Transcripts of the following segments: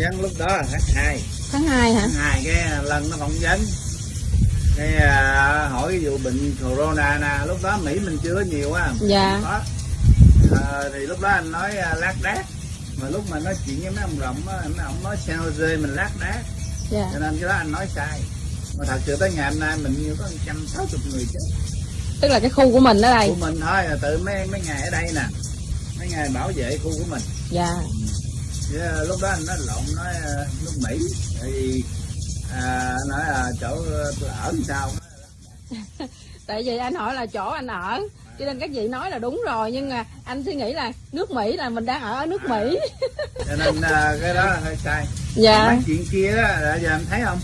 vấn lúc đó là tháng 2 tháng 2 hả? Tháng 2 cái lần nó phỏng vấn. Cái à, hỏi cái vụ bệnh corona nè lúc đó Mỹ mình chưa có nhiều á Dạ. có. À, thì lúc đó anh nói à, lát đác. Mà lúc mà nói chuyện với mấy ông rộng á ông nói San Jose mình lát đác. Dạ. Cho nên cái đó anh nói sai. Mà thật sự tới ngày hôm nay mình như có 160 người chết tức là cái khu của mình ở đây. Của mình thôi là tự mấy mấy ngày ở đây nè. Mấy ngày bảo vệ khu của mình. Dạ Chứ lúc đó anh nói lộn nói ờ, nước Mỹ. Tại vì à, nói là chỗ ờ, tôi ở sao? Tại vì anh hỏi là chỗ anh ở cho nên các vị nói là đúng rồi nhưng mà anh suy nghĩ là nước Mỹ là mình đang ở ở nước Mỹ. Cho nên à, cái đó là hơi sai. Dạ. Mấy chuyện kia đó là giờ anh thấy không?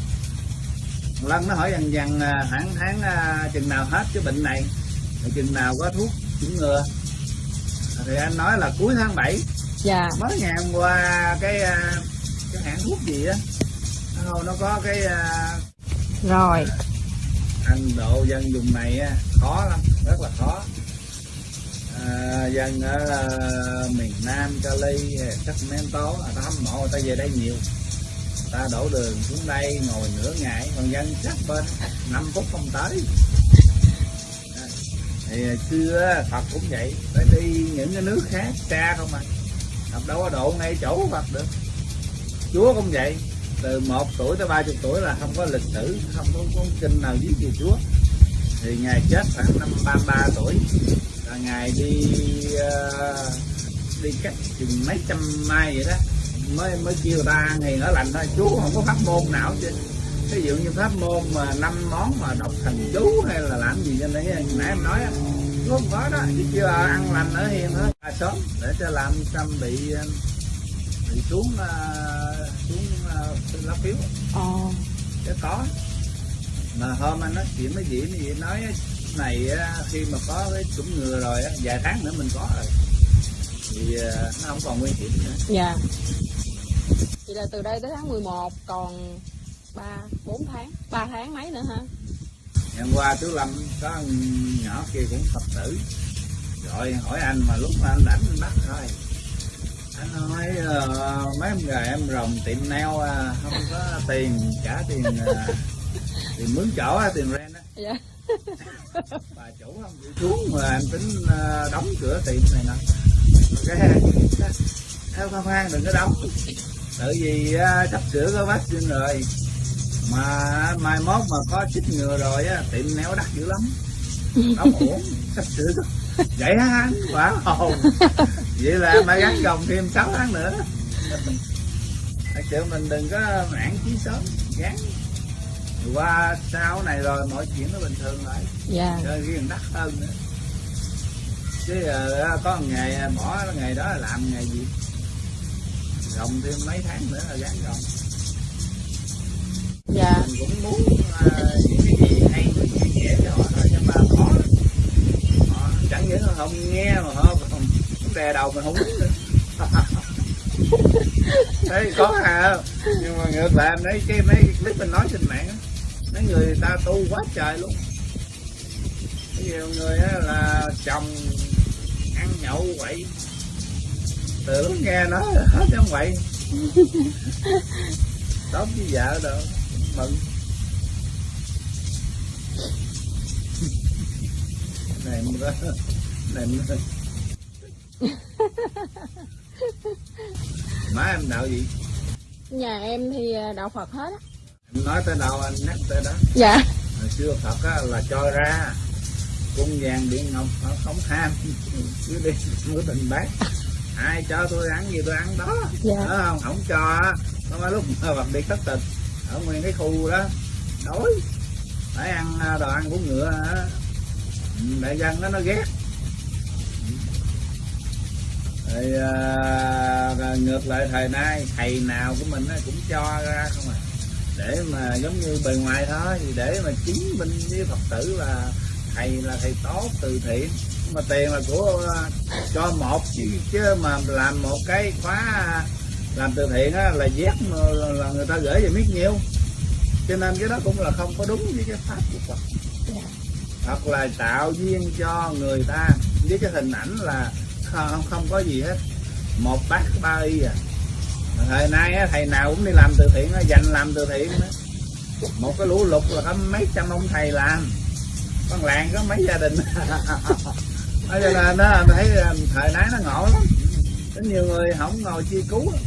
Một lần nó hỏi dần dần à, khoảng tháng à, chừng nào hết cái bệnh này chừng nào có thuốc chủng ngừa. Thì anh nói là cuối tháng 7 dạ. Mới ngày hôm qua cái à, cái hãng thuốc gì á nó nó có cái à, rồi. Anh độ dân vùng này á, khó lắm rất là khó. À, dân ở miền Nam Cali Sacramento người ta hâm mộ người ta về đây nhiều. Ta đổ đường xuống đây ngồi nửa ngày còn dân sát bên 5 phút không tới. À, thì xưa Phật cũng vậy phải đi những cái nước khác xa không à học đâu có độ ngay chỗ Phật được. Chúa cũng vậy. Từ 1 tuổi tới 30 tuổi là không có lịch sử không có con kinh nào viết về Chúa. Thì ngài chết khoảng năm 33 tuổi. Là ngài đi uh, đi cách chừng mấy trăm mai vậy đó. Mới mới kêu ta ngày ở lành thôi. Chú không có pháp môn nào chứ ví dụ như pháp môn mà năm món mà đọc thần chú hay là làm gì cho nãy nãy em nói đó, không có đó kêu là ăn lành ở hiền thôi à, sớm để cho làm tâm bị ờ, bị xuống ờ, xuống uh, lá phiếu. Ồ chứ có. Mà hôm anh nói chuyện với mấy chị nói này khi mà có cái chủng ngừa rồi á, vài tháng nữa mình có rồi. Thì ờ, nó không còn nguy hiểm nữa. Dạ. Vậy là từ đây tới tháng 11 còn ba bốn tháng ba tháng mấy nữa hả hôm qua chú lâm có nhỏ kia cũng phật tử. Rồi hỏi anh mà lúc mà anh đánh anh bắt thôi. Anh nói ờ, mấy em gà em rồng tiệm neo à, không có tiền trả tiền à, tiền mướn chỗ á, tiền rent á. Dạ. Bà chủ không chịu xuống mà anh tính ờ, đóng cửa tiệm này nè. Cái theo khoan khoan đừng có đóng. Tại vì ờ, sắp sửa có vaccine rồi mà mai mốt mà có chích ngừa rồi á tiệm néo đắt dữ lắm. Đóng ổn sắp sửa vậy hả anh? Quả hồn. Vậy là phải gắn gồng thêm 6 tháng nữa. Thật sự mình đừng có nản chí sớm gắn qua sau này rồi mọi chuyện nó bình thường lại. Dạ. Chơi riêng đắt hơn nữa. Chứ ờ, có một nghề bỏ nghề đó là làm nghề gì? Gồng thêm mấy tháng nữa là gắn gồng dạ. Mình cũng muốn ờ, những cái gì hay mình chia sẻ cho họ thôi nhưng mà khó lắm. họ chẳng những là không nghe mà họ còn đè đầu mình không nữa. Thấy có à nhưng mà ngược lại em thấy cái mấy clip mình nói trên mạng á mấy người ta tu quá trời luôn. Nhiều người á là chồng ăn nhậu quậy. Từ lúc nghe nói hết trong quậy. Tốt với vợ đâu mừng. Này nữa này nữa má em đạo gì? Nhà em thì à, đạo Phật hết á. Em nói tới đâu anh nhắc tới đó. Dạ. Hồi xưa Phật á, là cho ra cung vàng điện ngọc không ham cứ đi mua tình bác. Ai cho tôi ăn gì tôi ăn đó. Dạ. Đó không? Không cho á, nó mới lúc mà Phật đi thất tình ở nguyên cái khu đó. Đói. Phải ăn à, đồ ăn của ngựa à. đại dân đó nó ghét. Thì à, ngược lại thời nay thầy nào của mình cũng cho ra không à. Để mà giống như bề ngoài thôi thì để mà chứng minh với phật tử là thầy là thầy tốt từ thiện. Mà tiền là của à, cho một chứ, chứ mà làm một cái khóa làm từ thiện á, là dép mà là, là người ta gửi về biết nhiêu cho nên cái đó cũng là không có đúng với cái pháp của Phật. Hoặc là tạo duyên cho người ta. Với cái hình ảnh là không không có gì hết. Một bát ba y à. Thời nay á, thầy nào cũng đi làm từ thiện á, dành làm từ thiện á. một cái lũ lụt là có mấy trăm ông thầy làm. Con làng có mấy gia đình. Cho nên nó thấy à, thời nay nó ngộ lắm. Có nhiều người không ngồi chi cứu á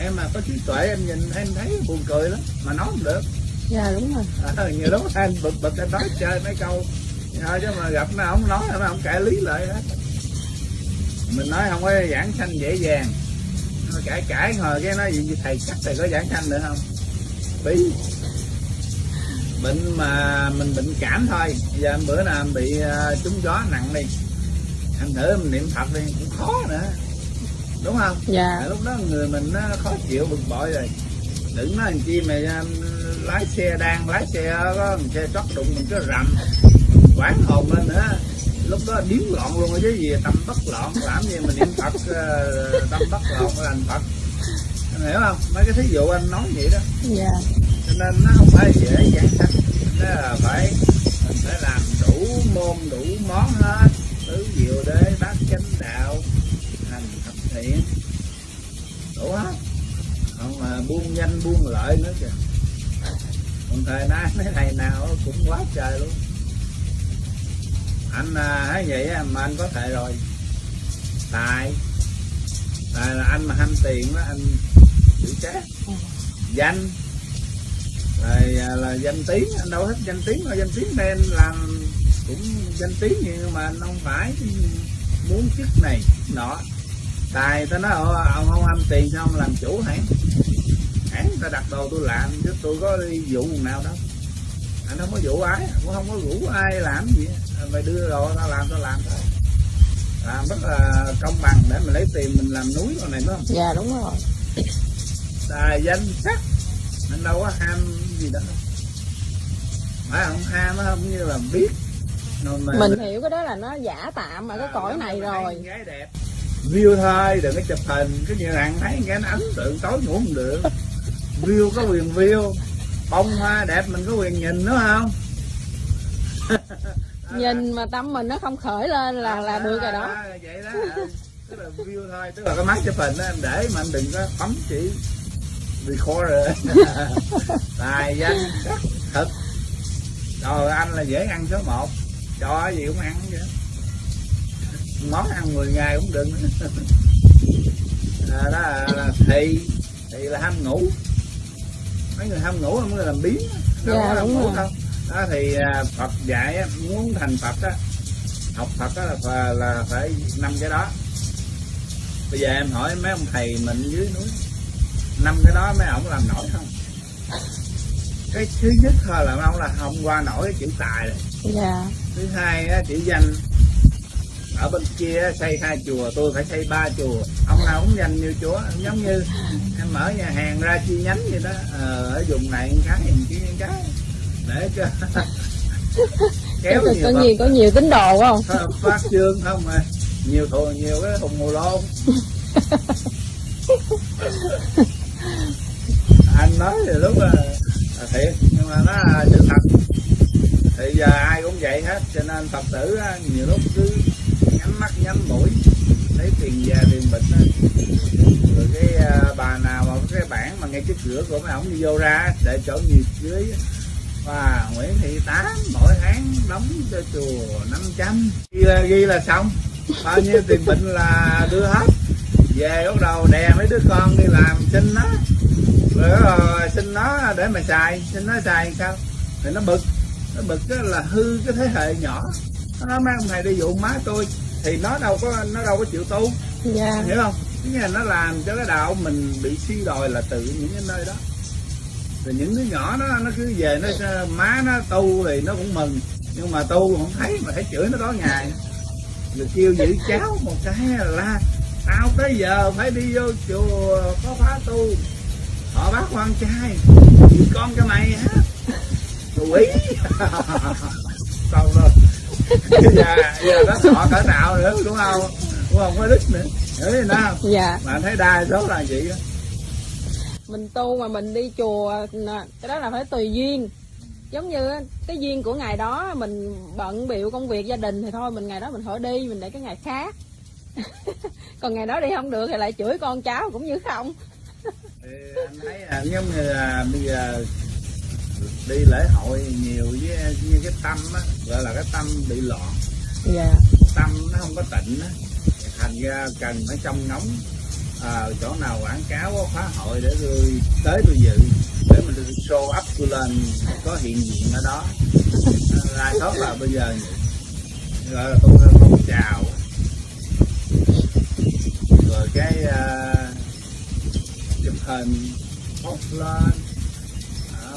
em mà có trí tuệ em nhìn em thấy buồn cười lắm. Mà nói không được. Dạ đúng rồi. À, nhiều lúc anh bực bực anh nói chơi mấy câu. Thôi chứ mà gặp nó không nói nó không cãi lý lại hết. Mình nói không có giảng sanh dễ dàng. Nó cãi cãi ngồi cái nói gì thầy chắc thầy có giảng sanh nữa không? Bí bệnh mà mình bệnh cảm thôi. Giờ bữa nào em bị uh, trúng gió nặng đi. Anh thử mình niệm phật đi cũng khó nữa đúng không? Dạ. À, lúc đó người mình nó khó chịu bực bội rồi. Đừng nói làm chi mà um, lái xe đang lái xe có một xe trót đụng mình cái rầm. Quán hồn lên nữa. Lúc đó điếm loạn luôn chứ gì tâm bất loạn làm gì mà niệm phật ờ, tâm bất loạn là phật. Anh hiểu không? Mấy cái thí dụ anh nói vậy đó. Dạ. Cho nên nó không phải dễ giảng sanh nó là phải mình phải làm đủ môn đủ món hết. Tứ diệu đế bát chánh đạo thiện đủ hết không mà buôn danh buôn lợi nữa kìa. Còn thời nay mấy thầy nào cũng quá trời luôn. Anh à, thấy vậy mà anh có thể rồi. Tài. Tài là anh mà ham tiền đó anh chịu chết. Danh. Rồi à, là danh tiếng anh đâu thích danh tiếng mà danh tiếng nên làm cũng danh tiếng nhưng mà anh không phải muốn chức này chức nọ tài ta nói "Ồ, ông không ăn tiền sao ông làm chủ hãng hãng ta đặt đồ tôi làm chứ tôi có đi vụ nào đâu. Anh không có vụ ai cũng không có rủ ai làm gì. Mày đưa đồ tao làm tao làm thôi. Làm rất là công bằng để mình lấy tiền mình làm núi con này phải không? Dạ đúng rồi. Tài danh sắc. Mình đâu có ham gì đó phải không? Ham á không như là biết. Mà mình hiểu cái đó là nó giả tạm ở cái cõi này rồi. gái đẹp view thôi đừng có chụp hình. Cái như thằng thấy cái nó ấn tượng tối ngủ không được. View có quyền view bông hoa đẹp mình có quyền nhìn đúng không? Nhìn mà tâm mình nó không khởi lên là là được rồi đó. À, vậy đó. Tức là view thôi tức là cái máy chụp hình đó em để mà anh đừng có bấm chỉ record rồi tài danh thực rồi anh là dễ ăn số 1 cho gì cũng ăn vậy món ăn 10 ngày cũng đừng à, đó là, là thị thị là ham ngủ. Mấy người ham ngủ không có làm biến đâu Dạ, có đúng ngủ đâu. Đó thì à, Phật dạy muốn thành Phật á học Phật á là là phải năm cái đó. Bây giờ em hỏi mấy ông thầy mình dưới núi năm cái đó mấy ông làm nổi không? Cái thứ nhất thôi là ông là không qua nổi cái chữ tài rồi dạ. Thứ hai á, chữ danh ở bên kia xây hai chùa tôi phải xây ba chùa. Ông nào cũng danh như chúa giống như em mở nhà hàng ra chi nhánh vậy đó. Ờ, ở vùng này cái vùng kia cái. Để cho kéo nhiều có nhiều có nhiều tín đồ không? Phật- phát trương không mà nhiều thù nhiều cái thùng mù lôn anh nói thì lúc là, là thiệt nhưng mà nó là sự thật. Thì giờ ai cũng vậy hết cho nên phật tử nhiều lúc cứ nhắm mắt nhắm mũi lấy tiền già tiền bệnh đó. rồi cái à, bà nào mà có cái bảng mà ngay trước cửa của mấy ổng đi vô ra để chỗ nhiệt dưới và Nguyễn Thị Tám mỗi tháng đóng cho chùa 500 ghi là, ghi là xong. Bao nhiêu tiền bệnh là đưa hết. Về bắt đầu đè mấy đứa con đi làm xin nó. Rồi rồi xin nó để mà xài. Xin nó xài sao? Thì nó bực. Nó bực đó là hư cái thế hệ nhỏ. Nó nói mấy ông thầy đi dụ má tôi thì nó đâu có nó đâu có chịu tu. Dạ. Hiểu không? Cái là nó làm cho cái đạo mình bị suy đồi là từ những cái nơi đó. Rồi những đứa nhỏ nó nó cứ về nó má nó tu thì nó cũng mừng. Nhưng mà tu không thấy mà thấy chửi nó tối ngày. Rồi kêu giữ cháu một cái là tao tới giờ phải đi vô chùa có phá tu. Họ bác quan trai giữ con cho mày hả quỷ. Xong rồi giờ giờ nó thọ cỡ nào nữa đúng không? Đúng không có đức nữa. Hiểu gì nào? Dạ. Mà anh thấy đa số là vậy đó mình tu mà mình đi chùa cái đó là phải tùy duyên. Giống như cái duyên của ngày đó mình bận biểu công việc gia đình thì thôi mình ngày đó mình khỏi đi mình để cái ngày khác. Còn ngày đó đi không được thì lại chửi con cháu cũng như không. Thì anh thấy là giống như là bây giờ đi lễ hội nhiều với như cái tâm á gọi là cái tâm bị loạn. Dạ. Tâm nó không có tịnh á thành ra cần phải trông ngóng à, chỗ nào quảng cáo có khóa hội để tôi tới tôi dự để mình tôi show up tôi lên có hiện diện ở đó. Lai thoát là bây giờ gọi là tôi phong chào rồi cái uh, chụp hình post lên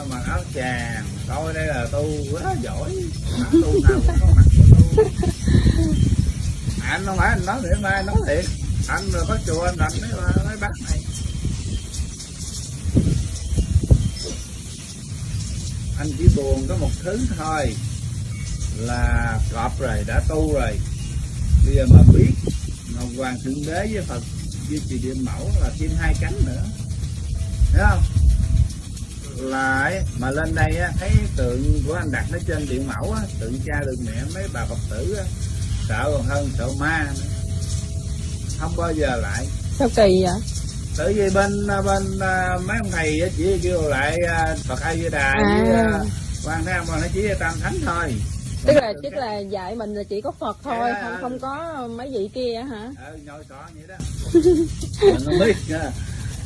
mặc áo chàng coi đây là tu quá giỏi. À, tu nào cũng có mặt tu? À, anh không phải anh nói để mai nói thiệt. Anh rồi có chùa anh đánh mấy, mấy bác này. Anh chỉ buồn có một thứ thôi là cọp rồi đã tu rồi. Bây giờ mà biết ngọc hoàng thượng đế với phật với trì điện mẫu là thêm hai cánh nữa. Thấy không? Là ấy, mà lên đây á, thấy tượng của anh đặt nó trên điện mẫu á, tượng cha tượng mẹ mấy bà phật tử á, sợ còn hơn sợ ma nữa. không bao giờ lại sao kỳ vậy tự vì bên bên à, mấy ông thầy á, chỉ kêu lại à, phật a di đà À. với à, quan thế âm nó chỉ là tam thánh thôi tức là tức là dạy mình là chỉ có phật thôi Dạ. không không có mấy vị kia hả ừ, nhồi sọ vậy đó mình không biết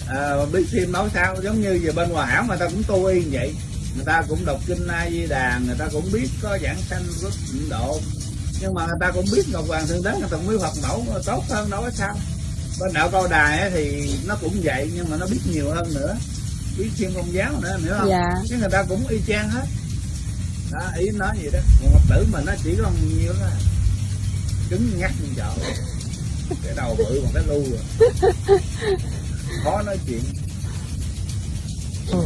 à, biết thêm nói sao giống như giờ bên hòa hảo người ta cũng tu y vậy. Người ta cũng đọc kinh a di đà người ta cũng biết có giảng sanh rất tịnh độ. Nhưng mà người ta cũng biết ngọc hoàng thượng đế người ta cũng biết phật mẫu tốt hơn đâu có sao. Bên đạo cao đài thì nó cũng vậy nhưng mà nó biết nhiều hơn nữa. Biết thêm công giáo nữa hiểu không? Dạ. Chứ người ta cũng y chang hết. Đó ý nói gì đó. Một phật tử mà nó chỉ có nhiêu đó. Cứng ngắt như chợ. Cái đầu bự bằng cái lu rồi khó nói chuyện. Ừ.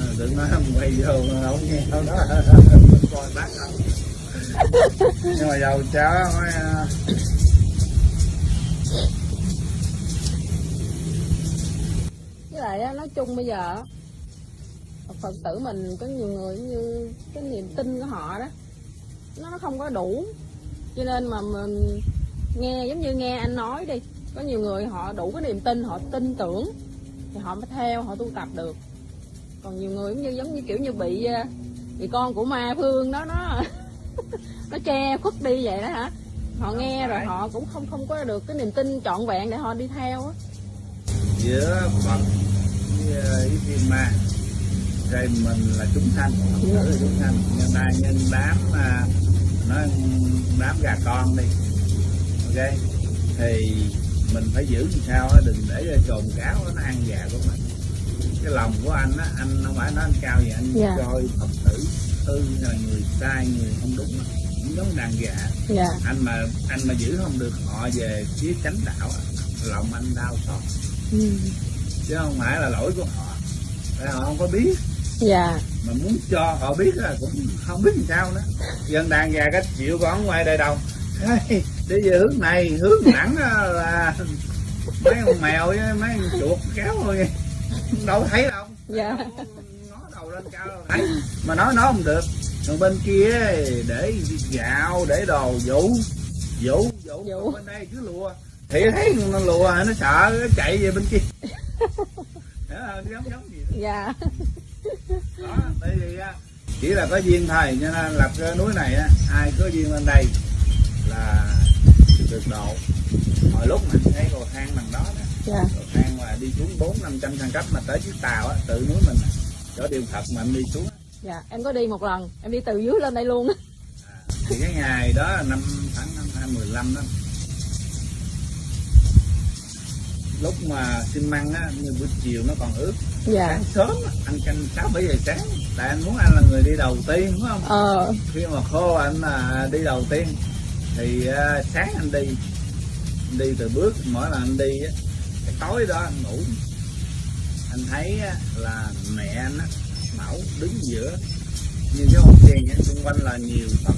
à, đừng nói không quay vô không nghe đâu đó coi bác không nhưng mà dầu cháu mới à, với lại nói chung bây giờ phật tử mình có nhiều người như cái niềm tin của họ đó nó không có đủ. Cho nên mà mình nghe giống như nghe anh nói đi có nhiều người họ đủ cái niềm tin họ tin tưởng thì họ mới theo họ tu tập được. Còn nhiều người giống như giống như kiểu như bị ờ, bị con của ma phương đó nó nó che khuất đi vậy đó hả? Họ nghe rồi họ cũng không không có được cái niềm tin trọn vẹn để họ đi theo á. Giữa phật với à, thiên ma rồi mình là chúng sanh là chúng sanh. Nhân ta nhân đám à, nó đám gà con đi ok? Thì mình phải giữ làm sao á đừng để cho trồn cáo nó ăn gà của mình. Cái lòng của anh á anh không phải nói anh cao vậy anh Dạ. coi phật tử hư là người sai người không đúng cũng giống đàn gà dạ. Anh mà anh mà giữ không được họ về phía chánh đạo lòng anh đau xót. Ừ. chứ không phải là lỗi của họ. Tại họ không có biết. Dạ. Mà muốn cho họ biết là cũng không biết làm sao nữa. Dân đàn gà cách chịu còn ngoài đời đâu hey, đi về hướng này hướng thẳng là mấy con mèo với mấy con chuột kéo thôi. Đâu thấy đâu. Dạ. Ngó đầu lên cao đâu thấy. Mà nói nói không được. Còn bên kia để gạo để đồ vũ vũ vũ Vũ. Bên đây cứ lùa. Thì thấy nó lùa nó sợ nó chạy về bên kia. Đó, giống giống gì đó. Dạ. Đó tại vì chỉ là có duyên thôi cho nên lập cái núi này ai có duyên lên đây là được độ hồi lúc mình thấy cầu thang bằng đó nè. Dạ. Cầu thang mà đi xuống bốn năm trăm thang cấp mà tới chiếc tàu á tự núi mình. Chỗ điều thật mà anh đi xuống á. dạ em có đi một lần em đi từ dưới lên đây luôn á. Thì cái ngày đó là năm tháng năm hai mười lăm đó. Lúc mà xin măng á như buổi chiều nó còn ướt. Dạ. Sáng sớm anh canh sáu bảy giờ sáng. Tại anh muốn anh là người đi đầu tiên đúng không? Ờ. Khi mà khô anh là đi đầu tiên thì à, sáng anh đi anh đi từ bước mỗi lần anh đi á cái tối đó anh ngủ. Anh thấy á, là mẹ anh á mẫu đứng giữa như cái hồn tiền xung quanh là nhiều phật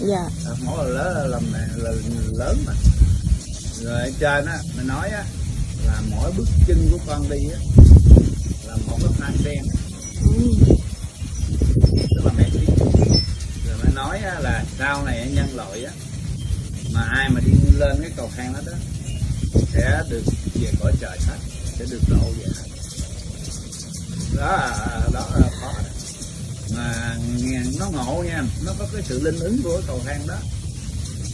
dạ. Mẫu là lớn là, là mẹ là lớn mà. Rồi ở trên á mình nói á là mỗi bước chân của con đi á là một cái hoa sen ừ. tức là mẹ biết rồi mới nói á, là sau này nhân loại á mà ai mà đi lên cái cầu thang đó đó sẽ được về cõi trời hết sẽ được độ về hết. Đó đó là khó đó. mà nó ngộ nha nó có cái sự linh ứng của cái cầu thang đó.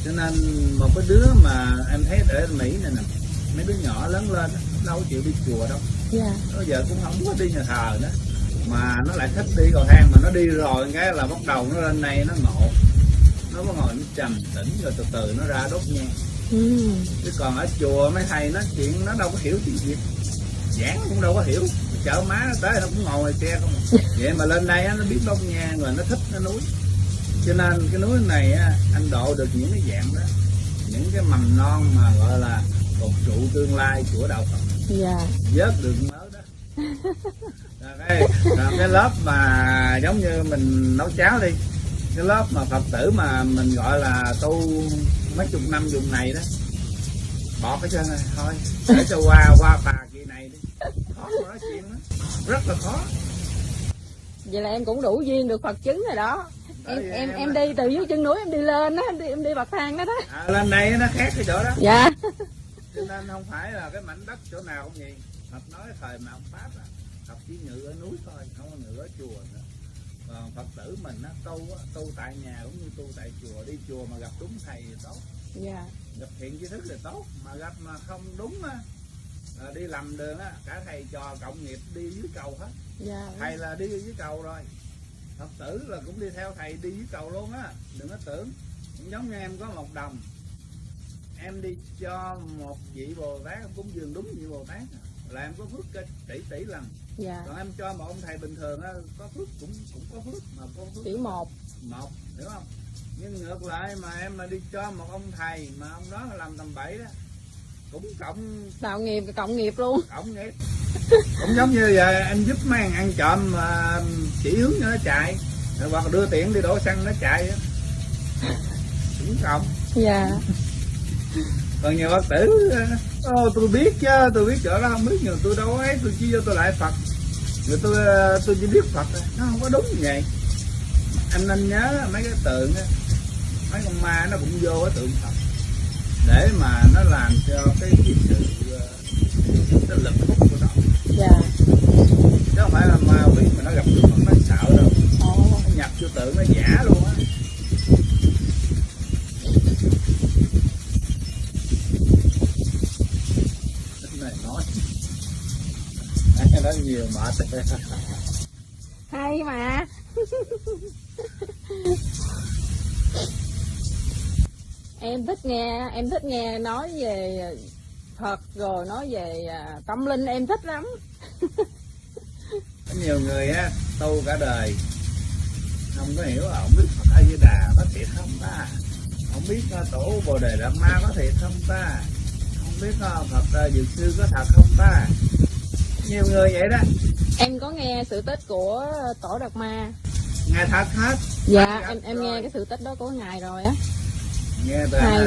Cho nên một cái đứa mà em thấy ở mỹ này nè mấy đứa nhỏ lớn lên đâu có chịu đi chùa đâu. Dạ. Nó giờ cũng không có đi nhà thờ nữa mà nó lại thích đi cầu thang. Mà nó đi rồi cái là bắt đầu nó lên này nó ngộ. Nó có ngồi nó trầm tĩnh rồi từ từ nó ra đốt nhang ừ. chứ còn ở chùa mấy thầy nói chuyện nó đâu có hiểu chuyện gì. Giảng cũng đâu có hiểu. Chợ má nó tới nó cũng ngồi xe không à. vậy mà lên đây á, nó biết đốt nhang rồi nó thích nó núi cho nên cái núi này á, anh độ được những cái dạng đó. Những cái mầm non mà gọi là cột trụ tương lai của đạo Phật. Dạ. Vớt được mớ đó. Rồi cái, rồi cái lớp mà giống như mình nấu cháo đi cái lớp mà phật tử mà mình gọi là tu mấy chục năm vùng này đó bỏ cái chân này thôi để cho qua qua tà kỳ này đi. Khó mà nói chuyện đó rất là khó. Vậy là em cũng đủ duyên được phật chứng rồi đó. Em em em em đi từ dưới chân núi em đi lên á em đi em đi bậc thang đó đó. À, lên đây nó khác cái chỗ đó. Dạ. Cho nên không phải là cái mảnh đất chỗ nào cũng vậy. Phật nói thời mà ông Pháp à, Phật chỉ ngự ở núi thôi không có ngự ở chùa nữa Phật tử mình á, tu á, tu tại nhà cũng như tu tại chùa đi chùa mà gặp đúng thầy thì tốt. Dạ. Gặp thiện tri thức thì tốt mà gặp mà không đúng á là đi lầm đường á cả thầy trò cộng nghiệp đi dưới cầu hết. Dạ. Thầy là đi dưới cầu rồi Phật tử là cũng đi theo thầy đi dưới cầu luôn á đừng có tưởng. Cũng giống như em có một đồng em đi cho một vị bồ tát em cúng dường đúng vị bồ tát. À, là em có phước tỷ tỷ lần dạ. Còn em cho một ông thầy bình thường á có phước cũng cũng có phước mà có phước. Chỉ một. Một hiểu không? Nhưng ngược lại mà em mà đi cho một ông thầy mà ông đó làm tầm bậy đó cũng cộng tạo nghiệp cộng nghiệp luôn. Cộng nghiệp. Cũng giống như giờ anh giúp mấy thằng ăn trộm mà chỉ hướng cho nó chạy hoặc đưa tiền đi đổ xăng nó chạy á. Cũng cộng. Dạ. Còn nhiều phật tử ô tôi biết chứ tôi biết chỗ đó không biết nhưng tôi đâu ấy tôi chỉ vô tôi lại phật rồi tôi ờ, tôi chỉ biết phật nó không có đúng như vậy. Anh nên nhớ mấy cái tượng á mấy con ma nó cũng vô cái tượng phật. Để mà nó làm cho cái cái sự ờ, cái lực hút của nó. Dạ. Chứ không phải là ma quỷ mà nó gặp tượng phật nó sợ đâu ồ nó nhập vô tượng nó giả luôn á Cái này nói nói nhiều mệt hay mà. Em thích nghe, em thích nghe nói về à, Phật rồi nói về à, tâm linh, em thích lắm. Có nhiều người á, tu cả đời, không có hiểu không biết Phật A Di Đà có thiệt không ta? Không biết à, tổ Bồ Đề Đạt Ma có thiệt không ta? Không biết Phật Dược Sư có thật không ta? Nhiều người vậy đó em có nghe sự tích của tổ Đạt Ma? Nghe thật hết dạ em em rồi. nghe cái sự tích đó của ngài rồi á. Nghe à,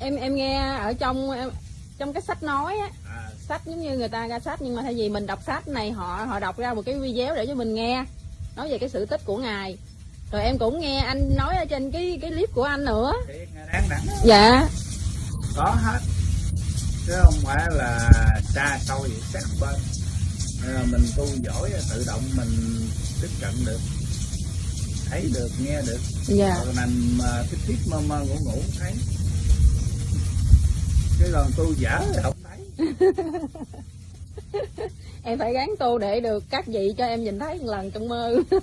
em em nghe ở trong em, trong cái sách nói á. À, sách giống như người ta ra sách nhưng mà thay vì mình đọc sách này họ họ đọc ra một cái video để cho mình nghe nói về cái sự tích của ngài. Rồi em cũng nghe anh nói ở trên cái cái clip của anh nữa. Thiệt đáng đẳng dạ. Có hết. Chứ không phải là xa xôi vậy sát bên Nên là mình tu giỏi tự động mình tiếp cận được thấy được nghe được. Dạ. Còn nằm mà thiết thiết mơ mơ ngủ ngủ thấy. Cái còn tu dở thì không thấy. Em phải gắng tu để được các vị cho em nhìn thấy một lần trong mơ.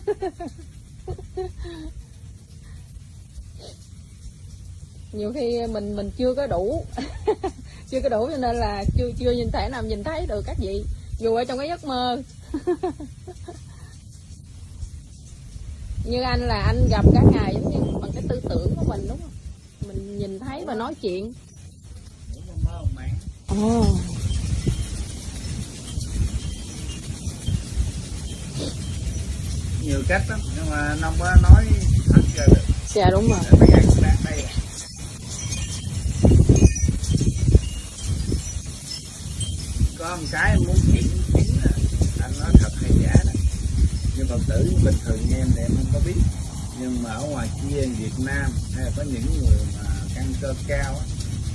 Nhiều khi mình mình chưa có đủ. Chưa có đủ cho nên là chưa chưa nhìn thể nào nhìn thấy được các vị dù ở trong cái giấc mơ. Như anh là anh gặp cả ngày giống như bằng cái tư tưởng của mình đúng không? Mình nhìn thấy và nói chuyện. Ồ. Nhiều cách lắm nhưng mà nó không có nói thật ra được. Dạ đúng rồi. Để mấy ngày đây à. có một cái muốn phật tử bình thường như em thì em không có biết nhưng mà ở ngoài kia Việt Nam hay là có những người mà căn cơ cao á,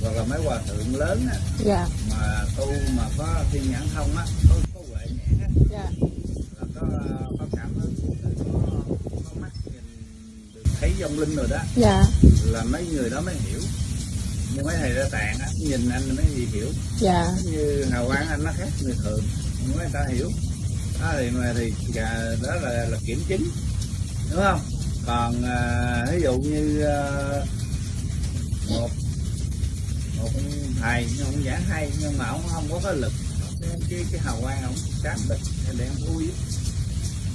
hoặc là mấy hòa thượng lớn á, dạ. mà tu mà có thiên nhãn thông á, có, có huệ nhãn á, dạ. là có có cảm ứng có, có mắt nhìn được thấy vong linh rồi đó dạ. là mấy người đó mới hiểu nhưng mấy thầy ra tạng á, nhìn anh mới gì hiểu dạ. như hào quang anh nó khác người thường mấy người ta hiểu đó thì mà thì đó là là kiểm chứng đúng không? Còn à, ví dụ như à, một một thầy nhưng ông giảng hay nhưng mà ông không có cái lực cái cái, hào quang ông cám bịch đèn thui á.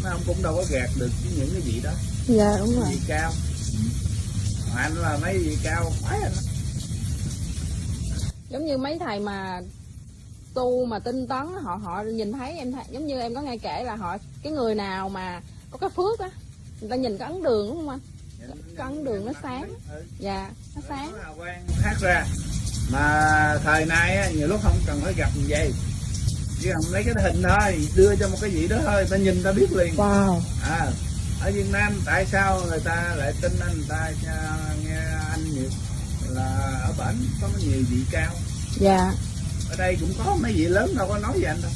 mà ông cũng đâu có gạt được cái những cái gì đó. Dạ đúng rồi. Gì cao? Anh là mấy gì cao? Phải anh đó. giống như mấy thầy mà tu mà tinh tấn họ họ nhìn thấy em thấy, giống như em có nghe kể là họ cái người nào mà có cái phước á người ta nhìn cái ấn đường đúng không anh? Cái ấn đường nó sáng. Dạ nó sáng. hát ra. Mà thời nay á, nhiều lúc không cần phải gặp như vậy. Chỉ cần lấy cái hình thôi đưa cho một cái gì đó thôi ta nhìn ta biết liền. Wow. À, ở Việt Nam tại sao người ta lại tin anh người ta nghe anh nhiều? Là ở bển có nhiều vị cao. Dạ ở đây cũng có mấy vị lớn đâu có nói về anh đâu.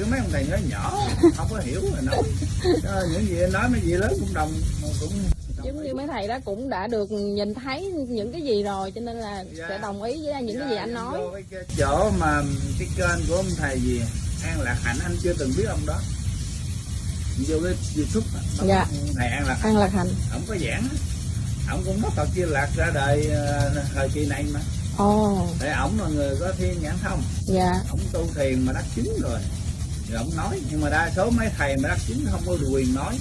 Có mấy ông thầy nói nhỏ không có hiểu rồi nói. Những gì anh nói mấy vị lớn cũng đồng cũng giống như mấy thầy đó cũng đã được nhìn thấy những cái gì rồi cho nên là Dạ. sẽ đồng ý với những cái gì anh nói. cái- chỗ mà cái kênh của ông thầy gì An Lạc Hạnh anh chưa từng biết ông đó. Vô cái youtube Dạ. thầy An Lạc Hạnh. An lạc hạnh. Ông có giảng ông cũng nói Phật Di Lạc ra đời ờ, thời kỳ này mà ồ. Tại ổng là người có thiên nhãn thông. Dạ. Ổng tu thiền mà đắc chứng rồi. Rồi ổng nói nhưng mà đa số mấy thầy mà đắc chứng không có quyền nói.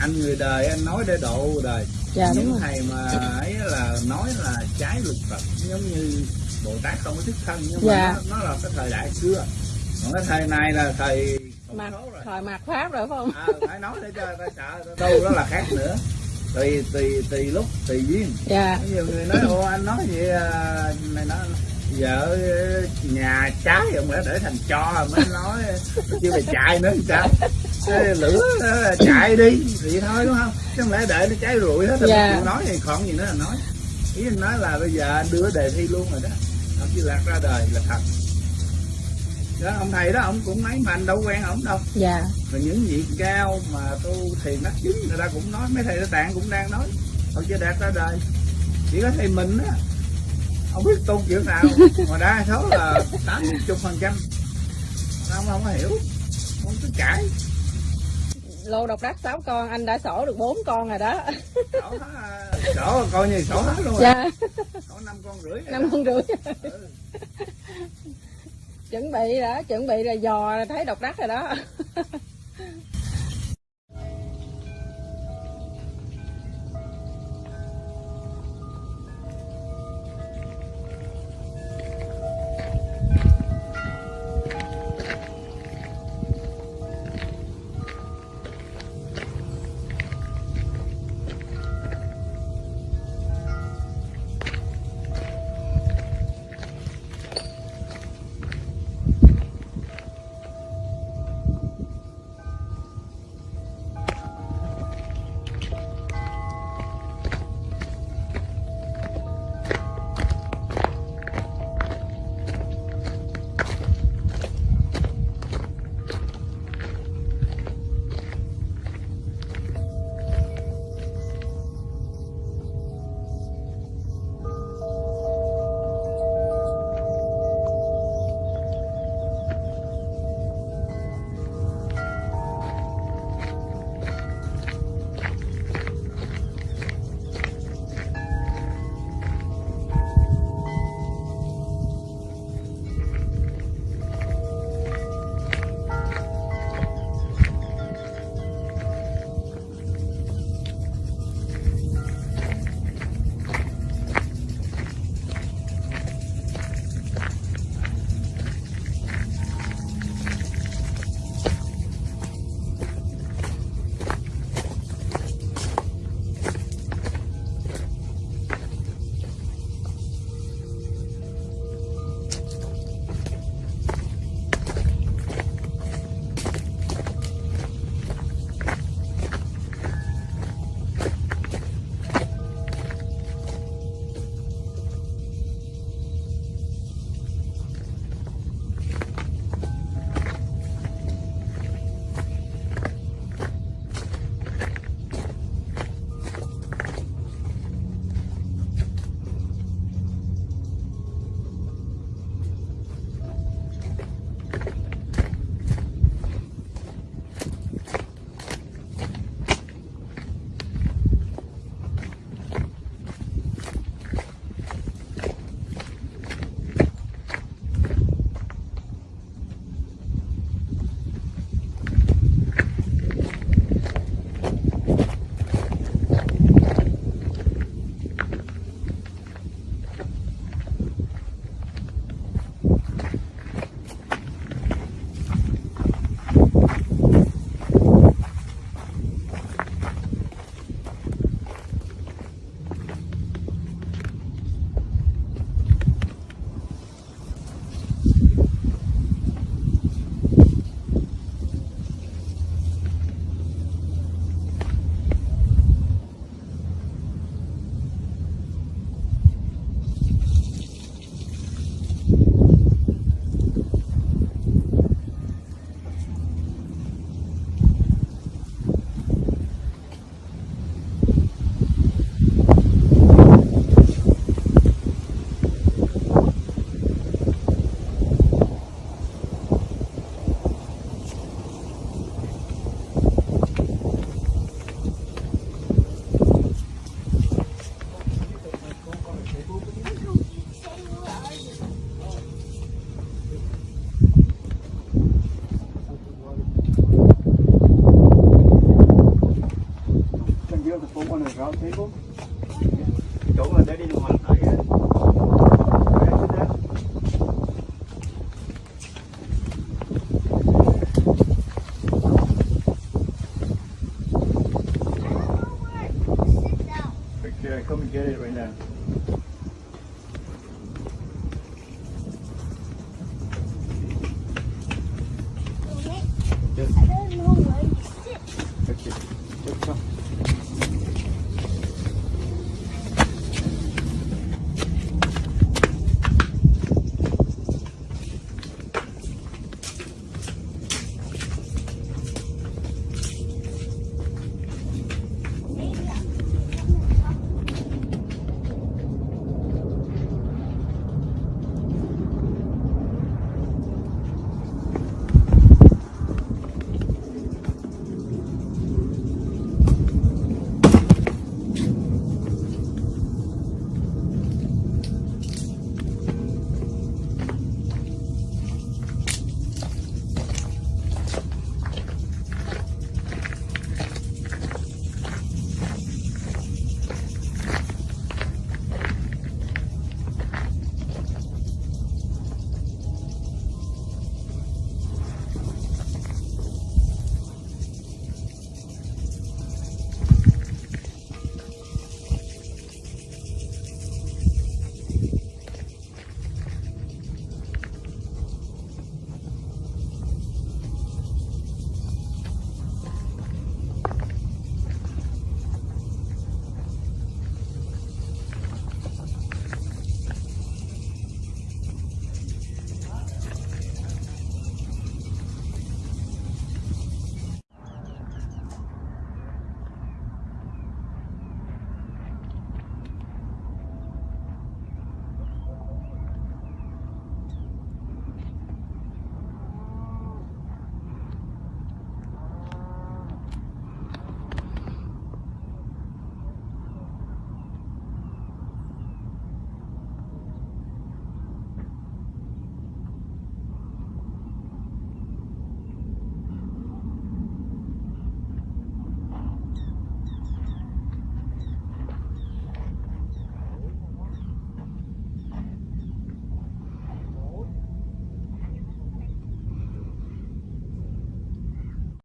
Anh người đời anh nói để độ đời. Dạ đúng những rồi. thầy mà ấy là nói là trái luật Phật giống như Bồ Tát không có thức thân nhưng Dạ. mà nó, nó là cái thời đại xưa. Còn cái thời này là thời rồi. thời mặt pháp rồi phải không? À, phải nói để cho ta sợ tu đó là khác nữa tùy tùy tùy lúc tùy duyên. Dạ. Nhiều người nói ô anh nói vậy à, này nói vợ nhà trái ông lẽ để thành cho mới nói chưa phải chạy nữa sao? Cái lửa là chạy đi thì thôi đúng không? Chứ không lẽ để nó cháy rụi hết rồi Dạ. chịu nói thì còn gì nữa là nói. Ý anh nói là bây giờ anh đưa đề thi luôn rồi đó. Ông chỉ lạc ra đời là thật đó ông thầy đó ông cũng nói mà anh đâu quen ổng đâu. Dạ. Rồi những vị cao mà tu thiền đắc chứng người ta cũng nói mấy thầy đã tạng cũng đang nói. Ông chưa đạt ra đời. Chỉ có thầy mình á không biết tu kiểu nào. Mà đa số là tám chục phần trăm. Không không có hiểu. Không có cãi. Lô độc đắc sáu con anh đã sổ được bốn con rồi đó. Sổ hết, sổ coi như sổ hết luôn rồi. Dạ. Sổ năm con rưỡi năm đó. con rưỡi. Ừ chuẩn bị đó chuẩn bị là dò là thấy độc đắc rồi đó.